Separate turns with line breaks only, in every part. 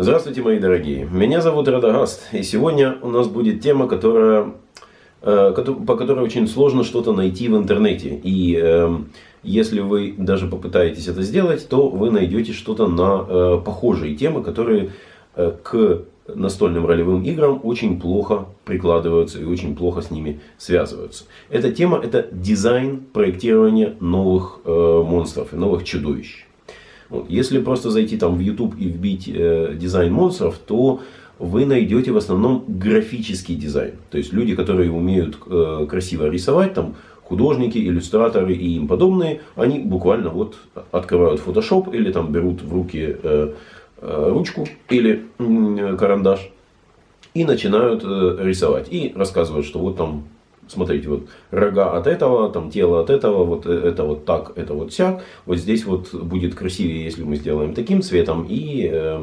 Здравствуйте, мои дорогие. Меня зовут Радагаст. И сегодня у нас будет тема, которая, э, по которой очень сложно что-то найти в интернете. И э, если вы даже попытаетесь это сделать, то вы найдете что-то на э, похожие темы, которые к настольным ролевым играм очень плохо прикладываются и очень плохо с ними связываются. Эта тема это дизайн проектирования новых э, монстров и новых чудовищ. Вот. Если просто зайти там в YouTube и вбить э, дизайн монстров, то вы найдете в основном графический дизайн. То есть люди, которые умеют э, красиво рисовать, там художники, иллюстраторы и им подобные, они буквально вот открывают Photoshop или там берут в руки э, Э, ручку или карандаш и начинают э, рисовать. И рассказывают, что вот там, смотрите, вот рога от этого, там тело от этого, вот э, это вот так, это вот сяк. Вот здесь вот будет красивее, если мы сделаем таким цветом. И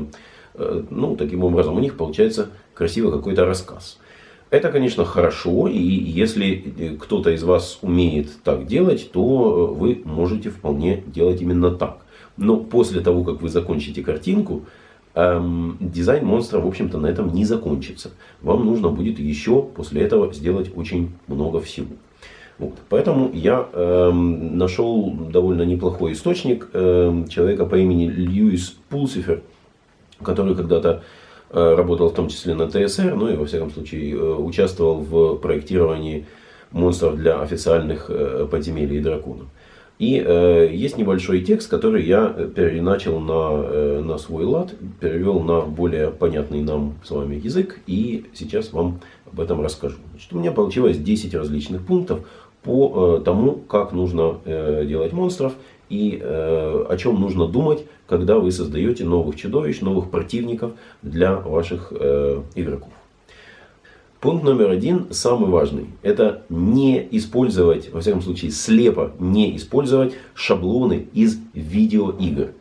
ну, таким образом у них получается красивый какой-то рассказ. Это, конечно, хорошо, и если кто-то из вас умеет так делать, то вы можете вполне делать именно так. Но после того, как вы закончите картинку, эм, дизайн монстра, в общем-то, на этом не закончится. Вам нужно будет еще после этого сделать очень много всего. Вот. Поэтому я эм, нашел довольно неплохой источник эм, человека по имени Льюис Пулсифер, который когда-то э, работал в том числе на ТСР, ну и во всяком случае э, участвовал в проектировании монстров для официальных э, подземелий и драконов. И э, есть небольшой текст, который я переначал на, э, на свой лад, перевел на более понятный нам с вами язык. И сейчас вам об этом расскажу. Значит, у меня получилось 10 различных пунктов по э, тому, как нужно э, делать монстров и э, о чем нужно думать, когда вы создаете новых чудовищ, новых противников для ваших э, игроков. Пункт номер один, самый важный, это не использовать, во всяком случае слепо не использовать шаблоны из видеоигр.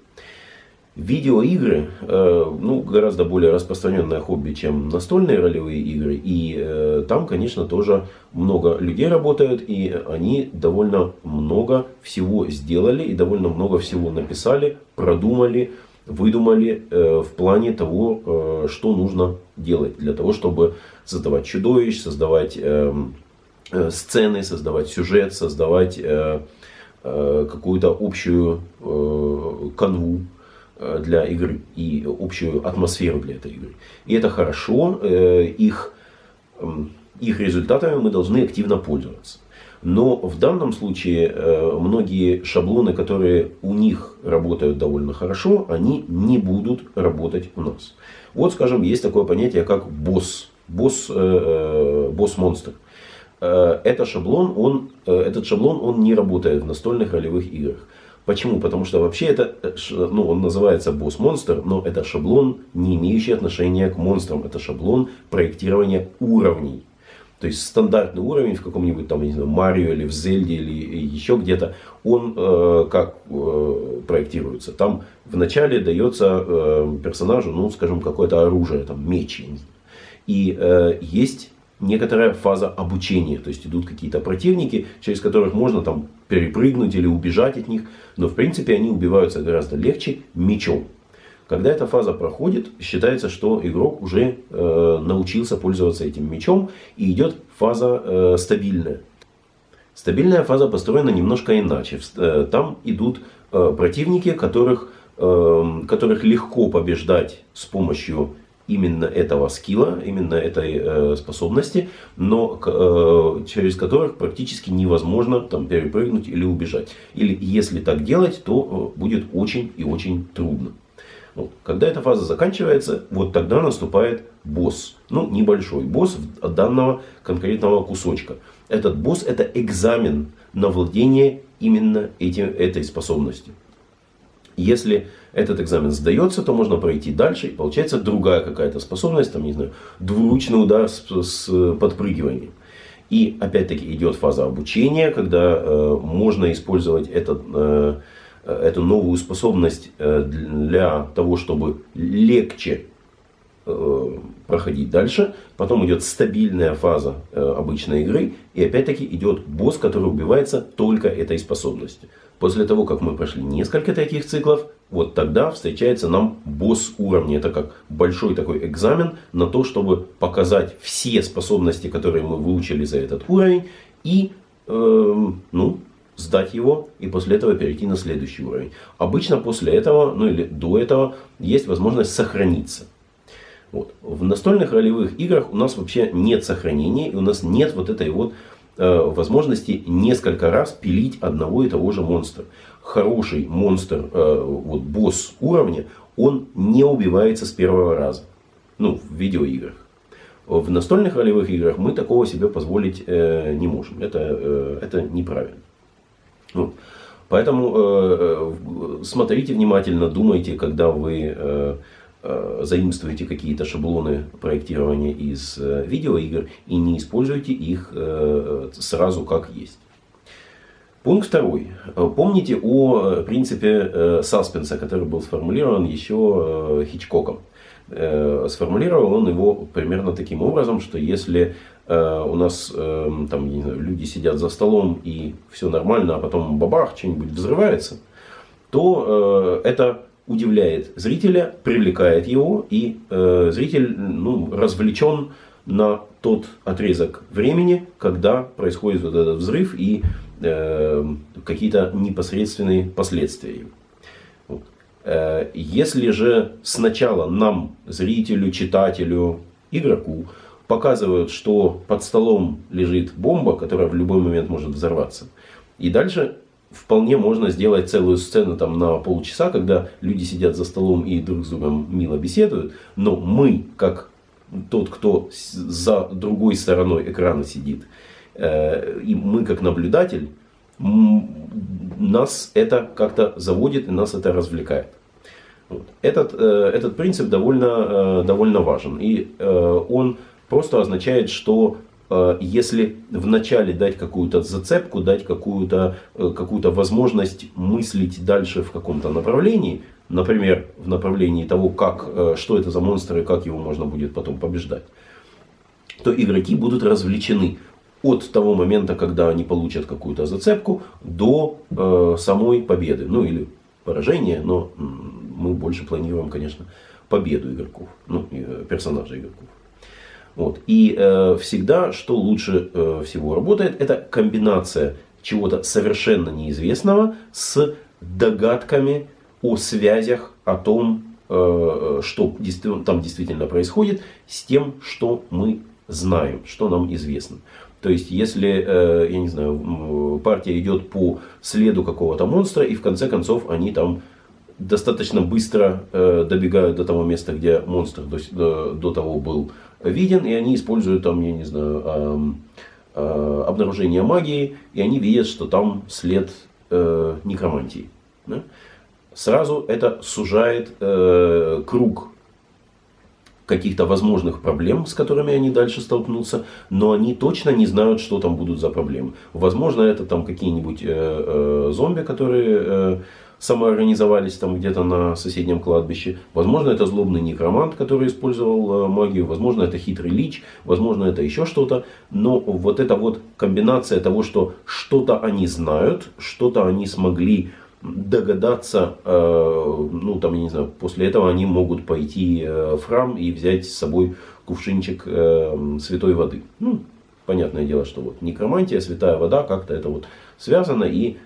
Видеоигры э, ну, гораздо более распространенное хобби, чем настольные ролевые игры. И э, там, конечно, тоже много людей работают. И они довольно много всего сделали. И довольно много всего написали, продумали, выдумали э, в плане того, э, что нужно делать для того, чтобы создавать чудовищ, создавать эм, э, сцены, создавать сюжет, создавать какую-то общую канву для игры и общую атмосферу для этой игры. И это хорошо, их, их результатами мы должны активно пользоваться. Но в данном случае э, многие шаблоны, которые у них работают довольно хорошо, они не будут работать у нас. Вот, скажем, есть такое понятие, как босс. Босс, э, э, босс-монстр. Это шаблон, он, этот шаблон он не работает в настольных ролевых играх. Почему? Потому что вообще это, ну, он называется босс-монстр, но это шаблон, не имеющий отношения к монстрам. Это шаблон проектирования уровней. То есть стандартный уровень в каком-нибудь там, не знаю, Марио или в Зельде или еще где-то, он э, как э, проектируется. Там вначале дается э, персонажу, ну, скажем, какое-то оружие, там, меч. И э, есть некоторая фаза обучения. То есть идут какие-то противники, через которых можно там перепрыгнуть или убежать от них. Но в принципе они убиваются гораздо легче мечом. Когда эта фаза проходит, считается, что игрок уже э, научился пользоваться этим мечом и идет фаза э, стабильная. Стабильная фаза построена немножко иначе. Э, там идут э, противники, которых, э, которых легко побеждать с помощью именно этого скилла, именно этой э, способности, но э, через которых практически невозможно там, перепрыгнуть или убежать. Или если так делать, то э, будет очень и очень трудно. Ну, когда эта фаза заканчивается, вот тогда наступает босс. Ну, небольшой босс от данного конкретного кусочка. Этот босс это экзамен на владение именно этим, этой способностью. Если этот экзамен сдается, то можно пройти дальше. И получается другая какая-то способность, там, не знаю, двуручный удар с, с подпрыгиванием. И опять-таки идет фаза обучения, когда э, можно использовать этот э, Э, эту новую способность э, для того, чтобы легче э, проходить дальше. Потом идет стабильная фаза обычной игры. И опять-таки идет босс, который убивается только этой способностью. После того, как мы прошли несколько таких циклов, вот тогда встречается нам босс уровня. Это как большой такой экзамен на то, чтобы показать все способности, которые мы выучили за этот уровень, и э, ну, сдать его и после этого перейти на следующий уровень. Обычно после этого, ну или до этого, есть возможность сохраниться. Вот. В настольных ролевых играх у нас вообще нет сохранения, и у нас нет вот этой вот э, возможности несколько раз пилить одного и того же монстра. Хороший монстр, э, вот босс уровня, он не убивается с первого раза. Ну, в видеоиграх. В настольных ролевых играх мы такого себе позволить э, не можем. Это, э, это неправильно. Ну, поэтому э, э, смотрите внимательно, думайте, когда вы э, заимствуете какие-то шаблоны проектирования из видеоигр и не используйте их сразу как есть. Пункт второй. Помните о принципе саспенса, который был сформулирован еще Хичкоком. Сформулировал он его примерно таким образом, что если у нас э, там, знаю, люди сидят за столом и все нормально, а потом бабах, что-нибудь взрывается, то это удивляет зрителя, привлекает его, и зритель ну, развлечен на тот отрезок времени, когда происходит вот этот взрыв и какие-то непосредственные последствия. Э, если же сначала нам, зрителю, читателю, игроку, показывают, что под столом лежит бомба, которая в любой момент может взорваться, и дальше вполне можно сделать целую сцену там на полчаса, когда люди сидят за столом и друг с другом мило беседуют, но мы, как тот, кто за другой стороной экрана сидит, э, и мы как наблюдатель, нас это как-то заводит и нас это развлекает. Вот. Этот, э, этот принцип довольно, э, довольно важен. И э, он просто означает, что если вначале дать какую-то зацепку, дать какую-то какую возможность мыслить дальше в каком-то направлении, например, в направлении того, как, что это за монстр и как его можно будет потом побеждать, то игроки будут развлечены от того момента, когда они получат какую-то зацепку, до э, самой победы. Ну или поражения, но мы больше планируем, конечно, победу игроков, ну, э, персонажей игроков. Вот. И э, всегда, что лучше э, всего работает, это комбинация чего-то совершенно неизвестного с догадками о связях, о том, э, что там действительно происходит, с тем, что мы знаем, что нам известно. То есть, если, э, я не знаю, партия идет по следу какого-то монстра, и в конце концов они там достаточно быстро э, добегают до того места, где монстр до, до, до того был виден, и они используют там, я не знаю, э, э, обнаружение магии, и они видят, что там след э, некромантии. Сразу это сужает э, круг каких-то возможных проблем, с которыми они дальше столкнутся, но они точно не знают, что там будут за проблемы. Возможно, это там какие-нибудь э, э, зомби, которые самоорганизовались там где-то на соседнем кладбище. Возможно, это злобный некромант, который использовал э, магию. Возможно, это хитрый лич. Возможно, это еще что-то. Но вот эта вот комбинация того, что что-то они знают, что-то они смогли догадаться, э, ну там, я не знаю, после этого они могут пойти э, в храм и взять с собой кувшинчик святой воды. Ну, понятное дело, что вот некромантия, святая вода, как-то это вот связано, и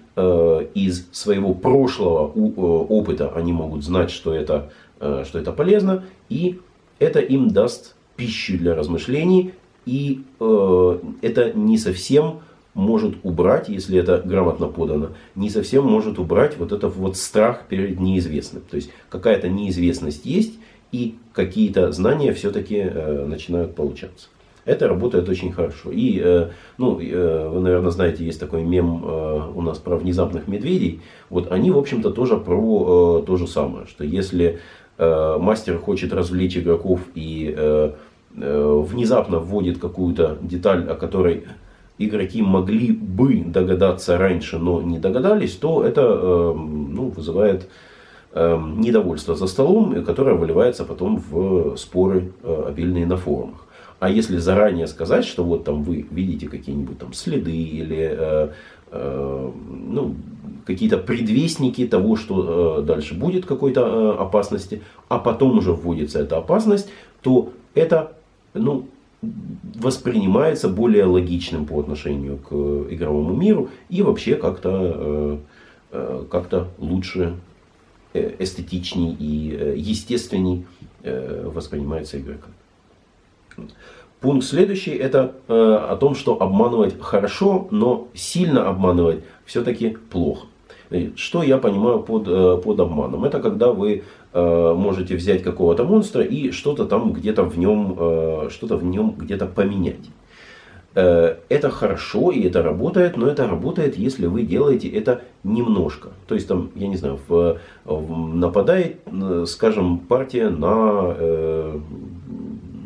из своего прошлого э, опыта они могут знать, что это, э, что это полезно, и это им даст пищу для размышлений, и это не совсем может убрать, если это грамотно подано, не совсем может убрать вот этот вот страх перед неизвестным. То есть какая-то неизвестность есть, и какие-то знания все-таки начинают получаться. Это работает очень хорошо. И, э, ну, э, вы, наверное, знаете, есть такой мем э, у нас про внезапных медведей. Вот они, в общем-то, тоже про то же самое. Что если мастер хочет развлечь игроков и внезапно вводит какую-то деталь, о которой игроки могли бы догадаться раньше, но не догадались, то это ну, вызывает недовольство за столом, которое выливается потом в споры обильные на форумах. А если заранее сказать, что вот там вы видите какие-нибудь там следы или э, ну, какие-то предвестники того, что дальше будет какой-то опасности, а потом уже вводится эта опасность, то это ну, воспринимается более логичным по отношению к игровому миру и вообще как-то как лучше эстетичней и естественней воспринимается игроком. Пункт следующий это э, о том, что обманывать хорошо, но сильно обманывать все-таки плохо. Что я понимаю под, э, под обманом? Это когда вы э, можете взять какого-то монстра и что-то там где-то в нем, э, что-то в нем где-то поменять. Э, это хорошо и это работает, но это работает, если вы делаете это немножко. То есть там, я не знаю, в, в, нападает, э, скажем, партия на, э,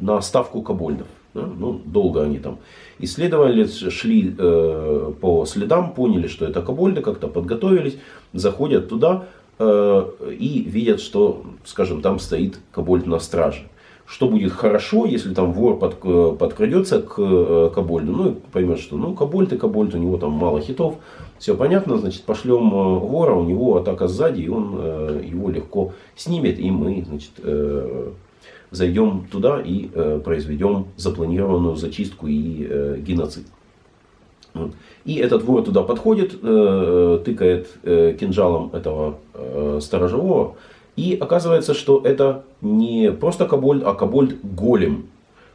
на ставку кобольдов. Да? Ну, долго они там исследовали, шли э, по следам, поняли, что это кобольды, как-то подготовились, заходят туда э, и видят, что, скажем, там стоит кобольд на страже. Что будет хорошо, если там вор под, э, подкрадется к э, кобольду, ну и поймет, что ну кобольд и кобольд, у него там мало хитов, все понятно, значит пошлем э, вора, у него атака сзади, и он его легко снимет, и мы, значит, зайдем туда и э, произведем запланированную зачистку и э, геноцид. И этот вор туда подходит, э, тыкает э, кинжалом этого э, сторожевого. И оказывается, что это не просто кобольд, а кобольд-голем.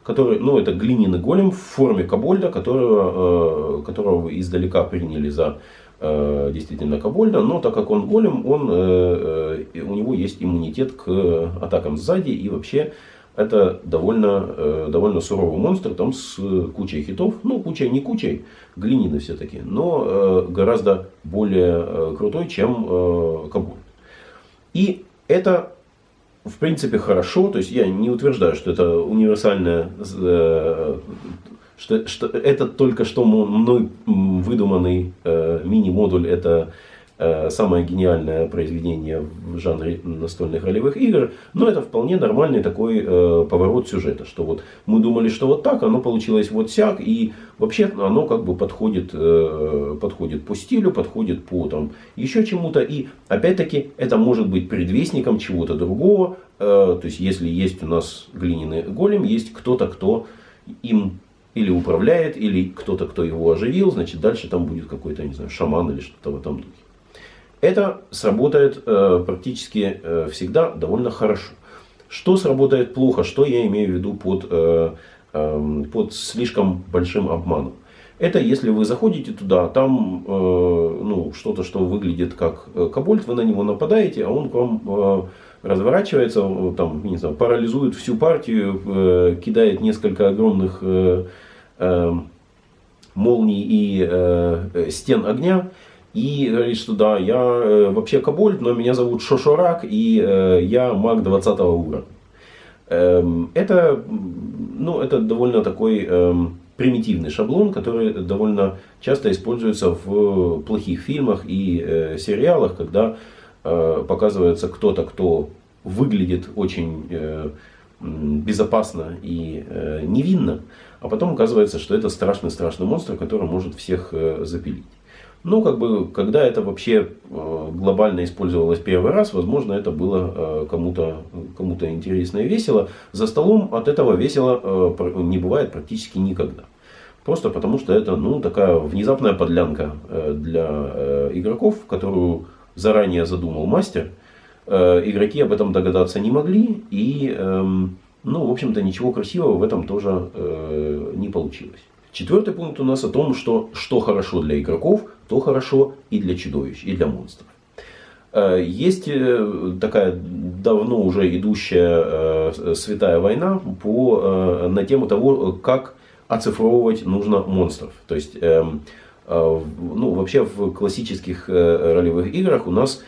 Который, ну, это глиняный голем в форме кобольда, которого, э, которого издалека приняли за действительно кобольда. Но так как он голем, он, э, э, у него есть иммунитет к атакам сзади. И вообще это довольно, э, довольно суровый монстр там с кучей хитов. Ну, кучей не кучей, глиняный все-таки, но э, гораздо более э, крутой, чем Кабуль. И это в принципе хорошо, то есть я не утверждаю, что это универсальное, что, что это только что мной выдуманный мини-модуль, это Э, самое гениальное произведение в жанре настольных ролевых игр, но это вполне нормальный такой э, поворот сюжета, что вот мы думали, что вот так, оно получилось вот сяк, и вообще оно как бы подходит, э, подходит по стилю, подходит по там еще чему-то, и опять-таки это может быть предвестником чего-то другого, э, то есть если есть у нас глиняный голем, есть кто-то, кто им или управляет, или кто-то, кто его оживил, значит дальше там будет какой-то, не знаю, шаман или что-то в этом духе. Это сработает э, практически э, всегда довольно хорошо. Что сработает плохо, что я имею в виду под, э, э, под слишком большим обманом. Это если вы заходите туда, там э, ну, что-то, что выглядит как э, кобольд, вы на него нападаете, а он к вам э, разворачивается, там, не знаю, парализует всю партию, э, кидает несколько огромных э, э, молний и э, стен огня и говорит, что да, я э, вообще Кабольд, но меня зовут Шошорак, и э, я маг 20 уровня. Эм, это, ну, это довольно такой эм, примитивный шаблон, который довольно часто используется в плохих фильмах и э, сериалах, когда э, показывается кто-то, кто выглядит очень э, безопасно и э, невинно, а потом оказывается, что это страшный-страшный монстр, который может всех э, запилить. Ну, как бы, когда это вообще э, глобально использовалось первый раз, возможно, это было э, кому-то кому интересно и весело. За столом от этого весело не бывает практически никогда. Просто потому, что это ну, такая внезапная подлянка для игроков, которую заранее задумал мастер. Игроки об этом догадаться не могли. И, эм, ну, в общем-то, ничего красивого в этом тоже не получилось. Четвертый пункт у нас о том, что что хорошо для игроков, то хорошо и для чудовищ, и для монстров. Э, есть э, такая давно уже идущая э, святая война по, на тему того, как оцифровывать нужно монстров. То есть, эм, ну, вообще в классических ролевых играх у нас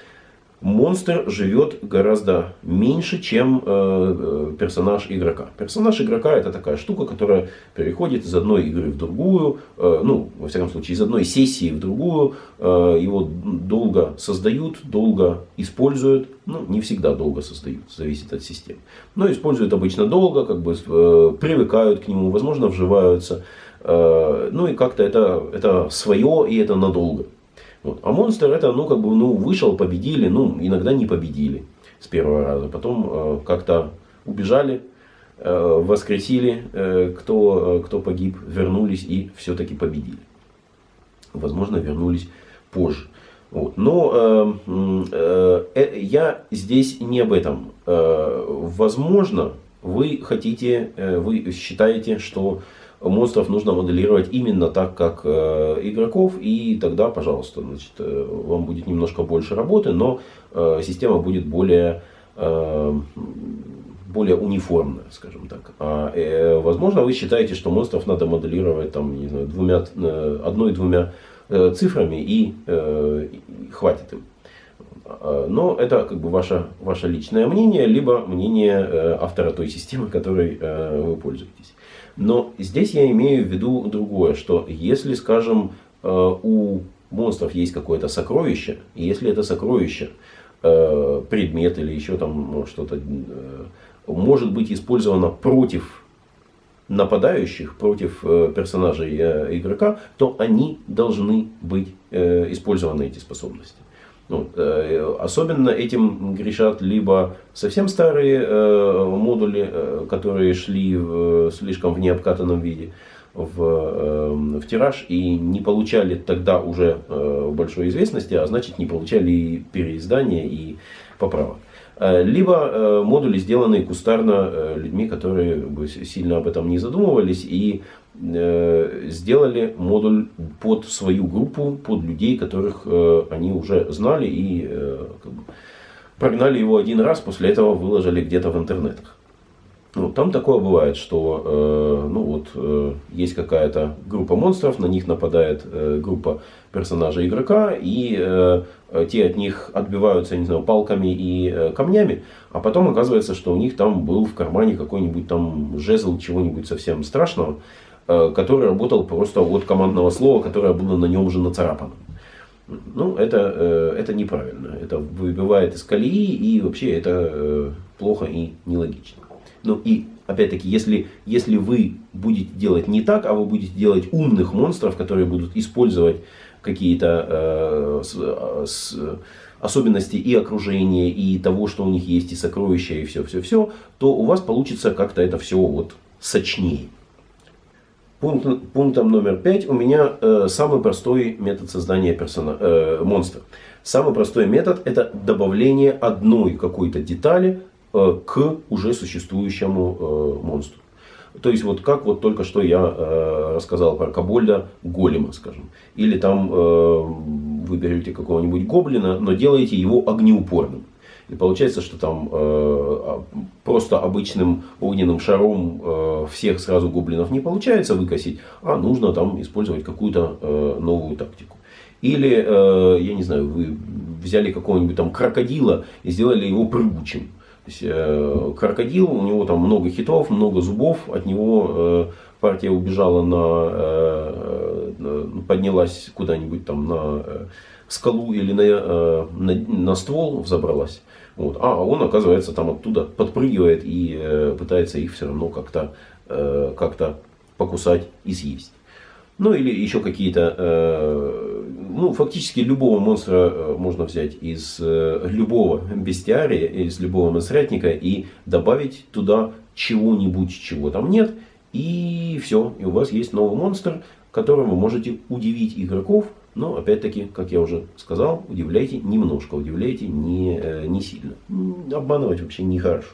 монстр живет гораздо меньше, чем э, персонаж игрока. Персонаж игрока это такая штука, которая переходит из одной игры в другую, э, ну, во всяком случае, из одной сессии в другую. Э, его долго создают, долго используют. Ну, не всегда долго создают, зависит от системы. Но используют обычно долго, как бы э, привыкают к нему, возможно, вживаются. Э, ну и как-то это, это свое и это надолго. Вот. А монстр это, ну, как бы, ну, вышел, победили, ну, иногда не победили с первого раза. Потом э, как-то убежали, э, воскресили, э, кто, кто погиб, вернулись и все-таки победили. Возможно, вернулись позже. Вот. Но э, э, э, я здесь не об этом. Э, возможно, вы хотите, э, вы считаете, что монстров нужно моделировать именно так, как э, игроков, и тогда, пожалуйста, значит, э, вам будет немножко больше работы, но э, система будет более, э, более униформная, скажем так. А, э, возможно, вы считаете, что монстров надо моделировать там, не знаю, двумя, э, одной-двумя э, цифрами и, э, и хватит им. А, но это как бы ваше, ваше личное мнение, либо мнение э, автора той системы, которой э, вы пользуетесь. Но здесь я имею в виду другое, что если, скажем, э, у монстров есть какое-то сокровище, и если это сокровище, предмет или еще там что-то, может быть использовано против нападающих, против персонажей игрока, то они должны быть использованы, эти способности. Ну, э, особенно этим грешат либо совсем старые э, модули, э, которые шли в, слишком в необкатанном виде в, э, в тираж и не получали тогда уже большой известности, а значит не получали и переиздания и поправок. Либо модули, сделанные кустарно людьми, которые сильно об этом не задумывались и сделали модуль под свою группу, под людей, которых они уже знали и как бы, прогнали его один раз, после этого выложили где-то в интернетах. Ну, там такое бывает, что э, ну, вот, э, есть какая-то группа монстров, на них нападает э, группа персонажа игрока, и э, те от них отбиваются, не знаю, палками и э, камнями, а потом оказывается, что у них там был в кармане какой-нибудь там жезл чего-нибудь совсем страшного, э, который работал просто от командного слова, которое было на нем уже нацарапано. Ну, это, э, это неправильно. Это выбивает из колеи, и вообще это э, плохо и нелогично. Ну и, опять-таки, если, если вы будете делать не так, а вы будете делать умных монстров, которые будут использовать какие-то э, э, с, особенности и окружения, и того, что у них есть, и сокровища, и все-все-все, то у вас получится как-то это все вот сочнее. Пункт, пунктом номер пять у меня э, самый простой метод создания персона, э, монстра. Самый простой метод это добавление одной какой-то детали Э, к уже существующему э, монстру. То есть, вот как вот только что я э, рассказал про Кабольда Голема, скажем. Или там вы берете какого-нибудь гоблина, но делаете его огнеупорным. И получается, что там э, просто обычным огненным шаром э, всех сразу гоблинов не получается выкосить, а нужно там использовать какую-то э, новую тактику. Или, э, я не знаю, вы взяли какого-нибудь там крокодила и сделали его прыгучим. То есть, э, крокодил, у него там много хитов, много зубов, от него э, партия убежала на, э, э поднялась куда-нибудь там на э, скалу или на, э, на, на ствол взобралась. Вот. А он, оказывается, там оттуда подпрыгивает и э, пытается их все равно как-то э, как покусать и съесть. Ну или еще какие-то, э, ну фактически любого монстра э, можно взять из э, любого бестиария, из любого монстрятника и добавить туда чего-нибудь, чего там нет. И все, и у вас есть новый монстр, которым вы можете удивить игроков. Но опять-таки, как я уже сказал, удивляйте немножко, удивляйте не, не сильно. Обманывать вообще нехорошо.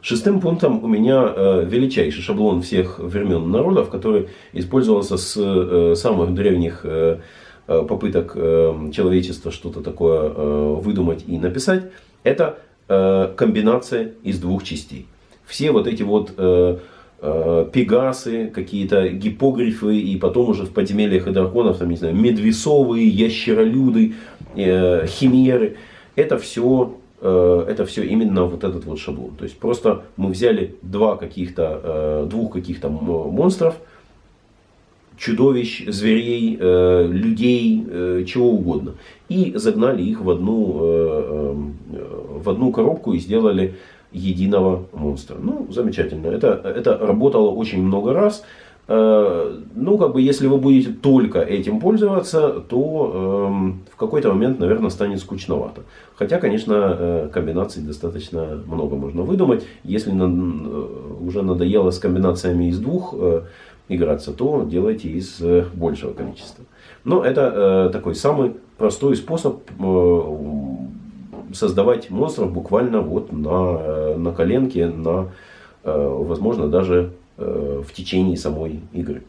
Шестым пунктом у меня э, величайший шаблон всех времен народов, который использовался с э, самых древних э, попыток человечества что-то такое выдумать и написать. Это комбинация из двух частей. Все вот эти вот пегасы, какие-то гипогрифы, и потом уже в подземельях и драконов, там, не знаю, медвесовые, ящеролюды, химеры. Это все Э, это все именно вот этот вот шаблон. То есть просто мы взяли два каких-то, э, двух каких-то монстров, чудовищ, зверей, э, людей, чего угодно. И загнали их в одну, в одну коробку и сделали единого монстра. Ну, замечательно. Это, это работало очень много раз. ну, как бы, если вы будете только этим пользоваться, то э, в какой-то момент, наверное, станет скучновато. Хотя, конечно, э, комбинаций достаточно много можно выдумать. Если на, э, уже надоело с комбинациями из двух э, играться, то делайте из э, большего количества. Но это э, такой самый простой способ э, создавать монстров буквально вот на, э, на коленке, на, э, возможно, даже Э, в течение самой игры.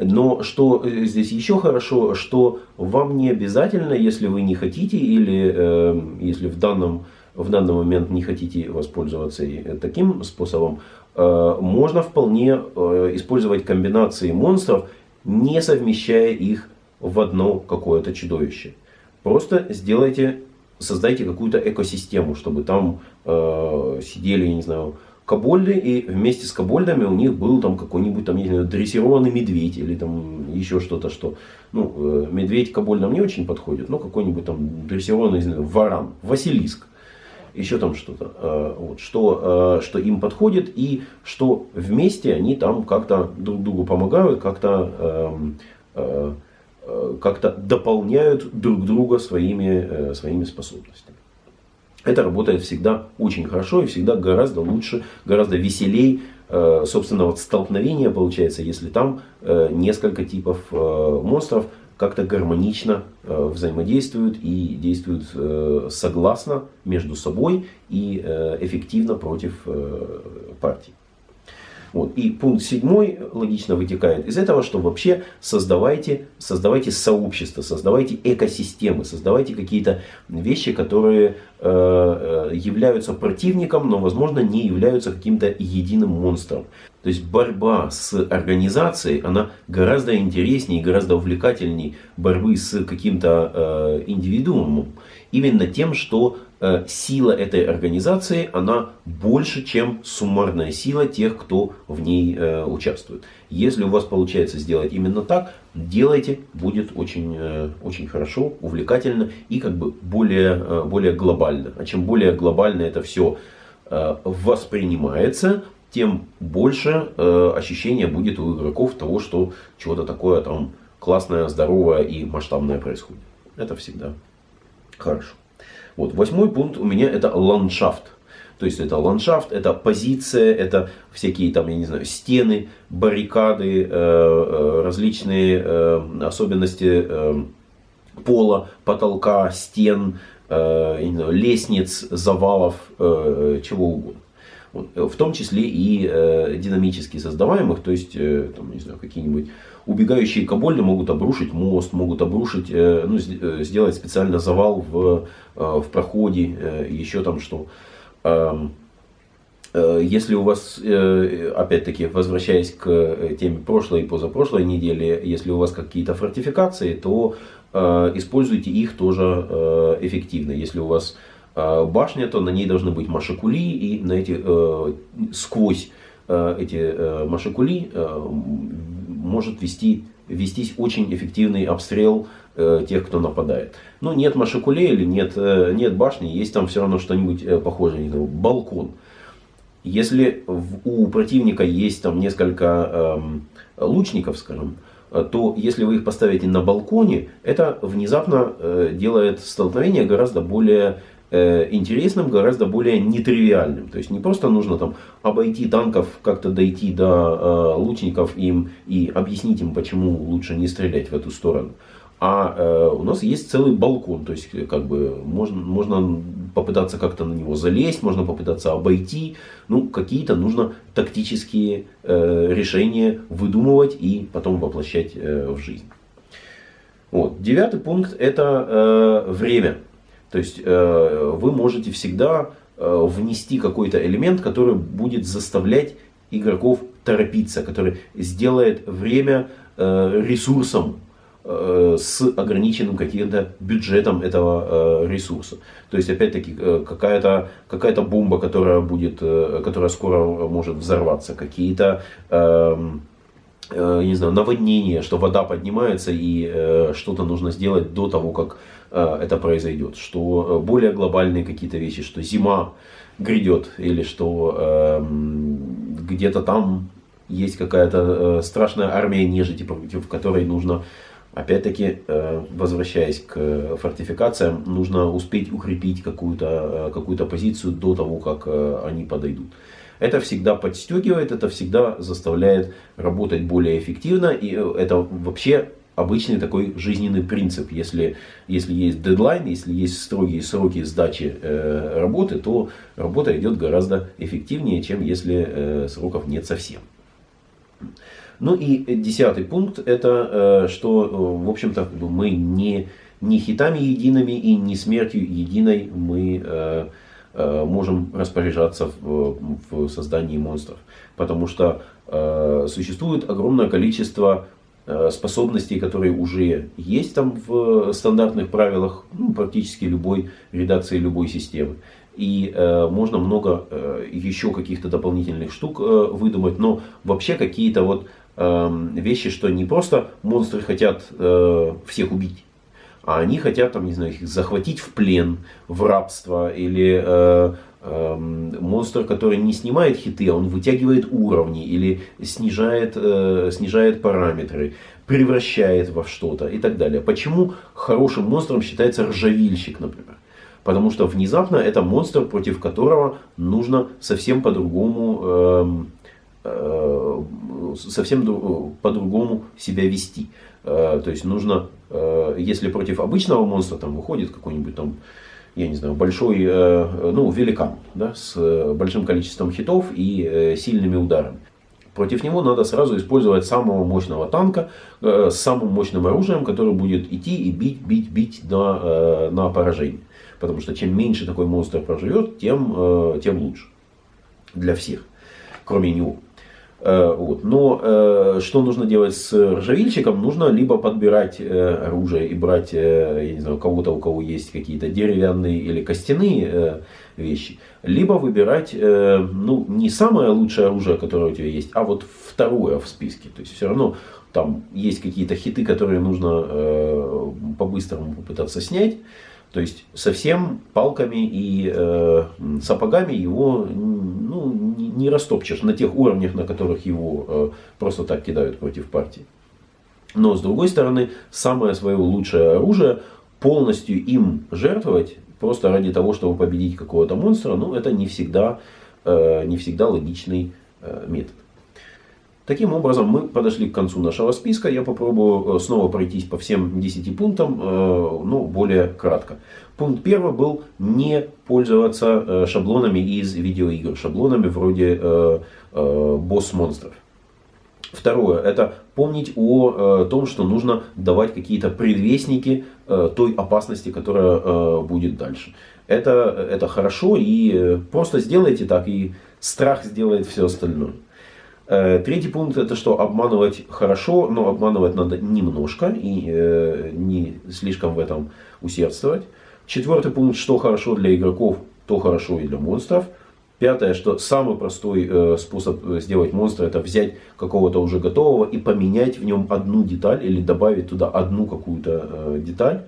Но что здесь еще хорошо, что вам не обязательно, если вы не хотите или э, если в данном, в данный момент не хотите воспользоваться таким способом, э, можно вполне э, использовать комбинации монстров, не совмещая их в одно какое-то чудовище. Просто сделайте, создайте какую-то экосистему, чтобы там э, сидели, не знаю, кобольды, и вместе с кобольдами у них был там какой-нибудь там, не знаю, дрессированный медведь или там еще что-то, что, ну, э, медведь кобольдам не очень подходит, но какой-нибудь там дрессированный, не знаю, варан, Василиск, еще там что-то, э, вот, что, э, что им подходит и что вместе они там как-то друг другу помогают, как-то эм, как-то дополняют друг друга своими, своими способностями. Это работает всегда очень хорошо и всегда гораздо лучше, гораздо веселей э, собственно, вот столкновение получается, если там э, несколько типов э, монстров как-то гармонично взаимодействуют и действуют согласно между собой и эффективно против партий. Вот. И пункт седьмой логично вытекает из этого, что вообще создавайте, создавайте сообщество, создавайте экосистемы, создавайте какие-то вещи, которые э, э, являются противником, но возможно не являются каким-то единым монстром. То есть борьба с организацией, она гораздо интереснее, гораздо увлекательнее борьбы с каким-то э, индивидуумом. Именно тем, что сила этой организации, она больше, чем суммарная сила тех, кто в ней э, участвует. Если у вас получается сделать именно так, делайте, будет очень, э, очень хорошо, увлекательно и как бы более, более глобально. А чем более глобально это все воспринимается, тем больше ощущения будет у игроков того, что чего-то такое там классное, здоровое и масштабное происходит. Это всегда хорошо. Вот, восьмой пункт у меня это ландшафт. То есть это ландшафт, это позиция, это всякие там, я не знаю, стены, баррикады, э, э, различные э, особенности пола, потолка, стен, лестниц, завалов, чего угодно. Вот, в том числе и динамически создаваемых, то есть там, не знаю, какие-нибудь убегающие кобольды могут обрушить мост, могут обрушить, э, ну, э, сделать специально завал в, э, в проходе, еще там что. Если у вас, опять-таки, возвращаясь к теме прошлой и позапрошлой недели, если у вас какие-то фортификации, то используйте их тоже эффективно. Если у вас башня, то на ней должны быть машикули, и на эти, сквозь эти машикули может вести, вестись очень эффективный обстрел э, тех, кто нападает. Но нет машикулей или нет, э, нет башни, есть там все равно что-нибудь э, похожее, не балкон. Если в, у противника есть там несколько э, лучников, скажем, э, то если вы их поставите на балконе, это внезапно э, делает столкновение гораздо более Э, интересным, гораздо более нетривиальным. То есть не просто нужно там обойти танков, как-то дойти до э, лучников им и объяснить им, почему лучше не стрелять в эту сторону. А э, у нас есть целый балкон, то есть как бы можно, можно попытаться как-то на него залезть, можно попытаться обойти. Ну, какие-то нужно тактические э, решения выдумывать и потом воплощать э, в жизнь. Вот. Девятый пункт это э, время. То есть э, вы можете всегда э, внести какой-то элемент, который будет заставлять игроков торопиться, который сделает время э, ресурсом с ограниченным каким-то бюджетом этого ресурса. То есть, опять-таки, какая-то какая бомба, которая, будет, которая скоро может взорваться, какие-то эм, не знаю, наводнения, что вода поднимается и что-то нужно сделать до того, как это произойдет, что э, более глобальные какие-то вещи, что зима грядет, или что э, где-то там есть какая-то страшная армия нежити, против которой нужно Опять-таки, возвращаясь к фортификациям, нужно успеть укрепить какую-то какую позицию до того, как они подойдут. Это всегда подстегивает, это всегда заставляет работать более эффективно. И это вообще обычный такой жизненный принцип. Если, если есть дедлайн, если есть строгие сроки сдачи э, работы, то работа идет гораздо эффективнее, чем если э, сроков нет совсем. Ну и десятый пункт, это э, что, в общем-то, мы не, не хитами едиными и не смертью единой мы э, э, можем распоряжаться в, в создании монстров. Потому что э, существует огромное количество способностей, которые уже есть там в стандартных правилах ну, практически любой редакции любой системы. И э, можно много э, еще каких-то дополнительных штук э, выдумать, но вообще какие-то вот э, вещи, что не просто монстры хотят э, всех убить, а они хотят, там, не знаю, их захватить в плен, в рабство или э, монстр, который не снимает хиты, а он вытягивает уровни или снижает, э, снижает параметры, превращает во что-то и так далее. Почему хорошим монстром считается ржавильщик, например? Потому что внезапно это монстр, против которого нужно совсем по-другому э, э, совсем по-другому себя вести. Э, то есть нужно, э, если против обычного монстра там выходит какой-нибудь там я не знаю, большой, э, ну, великан, да, с э, большим количеством хитов и э, сильными ударами. Против него надо сразу использовать самого мощного танка с самым мощным оружием, который будет идти и бить, бить, бить на, на поражение. Потому что чем меньше такой монстр проживет, тем, тем лучше. Для всех, кроме него. Э, вот. Но э, что нужно делать с ржавильщиком? Нужно либо подбирать э, оружие и брать, я не знаю, кого-то, у кого есть какие-то деревянные или костяные вещи, либо выбирать, ну, не самое лучшее оружие, которое у тебя есть, а вот второе в списке. То есть все равно там есть какие-то хиты, которые нужно по-быстрому попытаться снять. То есть совсем палками и э, сапогами его ну, не, растопчешь на тех уровнях, на которых его э, просто так кидают против партии. Но с другой стороны, самое свое лучшее оружие, полностью им жертвовать, просто ради того, чтобы победить какого-то монстра, ну это не всегда, э, не всегда логичный э, метод. Таким образом, мы подошли к концу нашего списка. Я попробую э, снова пройтись по всем 10 пунктам, э, но более кратко. Пункт первый был не пользоваться э, шаблонами из видеоигр, шаблонами вроде босс-монстров. Второе, это помнить о том, что нужно давать какие-то предвестники той опасности, которая будет дальше. Это, это хорошо и просто сделайте так, и страх сделает все остальное. Э, третий пункт это что обманывать хорошо, но обманывать надо немножко и э, не слишком в этом усердствовать. Четвертый пункт, что хорошо для игроков, то хорошо и для монстров. Пятое, что самый простой э, способ сделать монстра, это взять какого-то уже готового и поменять в нем одну деталь или добавить туда одну какую-то деталь.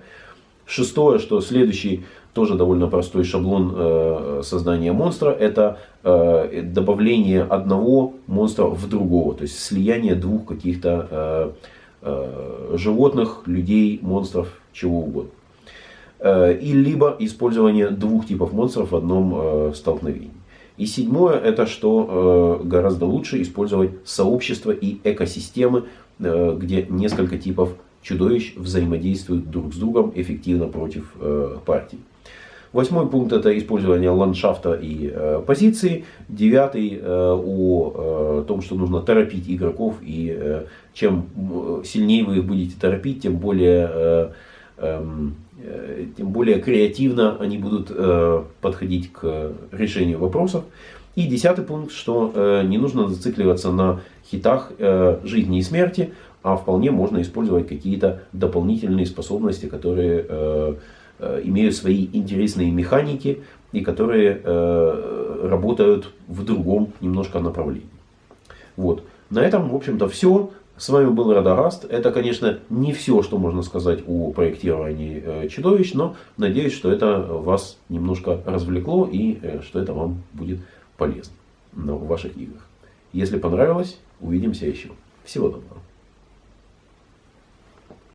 Шестое, что следующий тоже довольно простой шаблон э, создания монстра, это э, добавление одного монстра в другого, то есть слияние двух каких-то э, животных, людей, монстров, чего угодно. И либо использование двух типов монстров в одном столкновении. И седьмое, это что гораздо лучше использовать сообщества и экосистемы, где несколько типов чудовищ взаимодействуют друг с другом эффективно против партий. Восьмой пункт это использование ландшафта и э, позиции. Девятый э, о э, том, что нужно торопить игроков. И э, чем сильнее вы их будете торопить, тем более, э, эм, э, тем более креативно они будут э, подходить к решению вопросов. И десятый пункт, что э, не нужно зацикливаться на хитах э, жизни и смерти, а вполне можно использовать какие-то дополнительные способности, которые э, Э, имеют свои интересные механики и которые э, работают в другом немножко направлении. Вот. На этом, в общем-то, все. С вами был Радагаст. Это, конечно, не все, что можно сказать о проектировании э, чудовищ, но надеюсь, что это вас немножко развлекло и что это вам будет полезно в ваших играх. Если понравилось, Увидимся еще. Всего доброго.